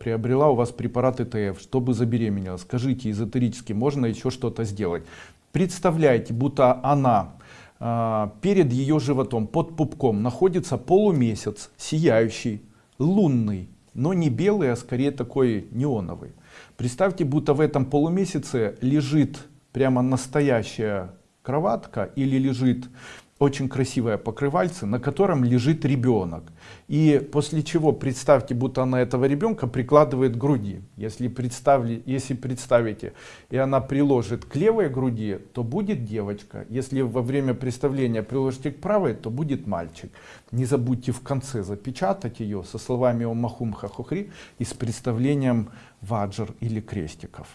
приобрела у вас препарат ЭТФ, чтобы забеременела. Скажите, эзотерически можно еще что-то сделать. Представляете, будто она э, перед ее животом, под пупком, находится полумесяц, сияющий, лунный, но не белый, а скорее такой неоновый. Представьте, будто в этом полумесяце лежит прямо настоящая кроватка или лежит очень красивое покрывальце, на котором лежит ребенок. И после чего представьте, будто она этого ребенка прикладывает к груди. Если, представили, если представите, и она приложит к левой груди, то будет девочка. Если во время представления приложите к правой, то будет мальчик. Не забудьте в конце запечатать ее со словами «Омахум хахухри» и с представлением ваджр или крестиков.